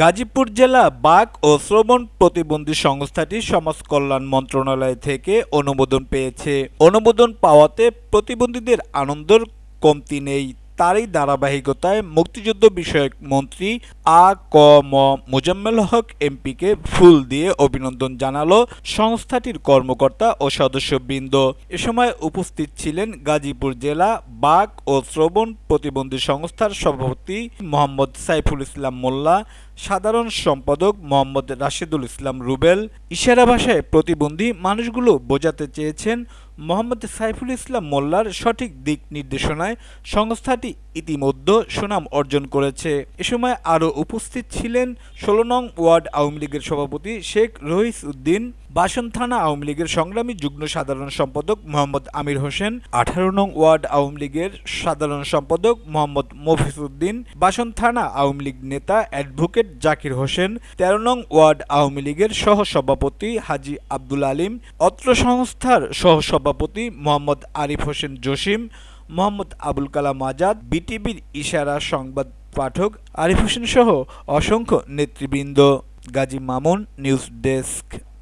গাজীপুর জেলা বাঘ ও শ্রবণ প্রতিবন্ধী সংস্থাটি সমাজ কল্যাণ মন্ত্রণালয় থেকে অনুমোদন পেয়েছে। অনুমোদন পাওয়াতে প্রতিবন্ধীদের আনন্দের কমতি নেই। তারই ধারাবাহিকতায় মুক্তিযুদ্ধ বিষয়ক মন্ত্রী আ ক ম মোজাম্মেল হক এমপিকে ফুল দিয়ে অভিনন্দন জানালো সংস্থাটির কর্মকর্তা ও সদস্যবৃন্দ। এ সময় উপস্থিত ছিলেন গাজীপুর জেলা বাক ও শ্রবণ প্রতিবন্ধী সংস্থার সভাপতি মোহাম্মদ সাইফুল ইসলাম মোল্লা, সাধারণ সম্পাদক মোহাম্মদ রাশেদুল ইসলাম রুবেল। ইশারা ভাষায় প্রতিবন্ধী মানুষগুলো বোঝাতে চেয়েছেন মোহাম্মদ সাইফুল ইসলাম মোল্লার সঠিক দিক নির্দেশনায় সংস্থাটি ইতিমধ্যে সুনাম অর্জন করেছে। এ সময় আরও উপস্থিত ছিলেন ষোলো নং ওয়ার্ড আওয়ামী লীগের সভাপতি শেখ রহিস উদ্দিন বাসন থানা আওয়ামী লীগের সংগ্রামী যুগ্ম সাধারণ সম্পাদক মোহাম্মদ আমির হোসেন, আঠারো নং ওয়ার্ড আওয়ামী লীগের সাধারণ সম্পাদক মোহাম্মদ মফিজ উদ্দিন, বাসন থানা আওয়ামী লীগ নেতা অ্যাডভোকেট জাকির হোসেন, তেরো নং ওয়ার্ড আওয়ামী লীগের সহসভাপতি হাজি আব্দুল আলিম, অত্র সংস্থার সহসভাপতি মোহাম্মদ আরিফ হোসেন জসিম, মোহাম্মদ আবুল কালাম আজাদ, বিটিভির ইশারা সংবাদ পাঠক আরিফ হোসেন সহ অসংখ্য নেতৃবৃন্দ। Gazi Mamun, news desk.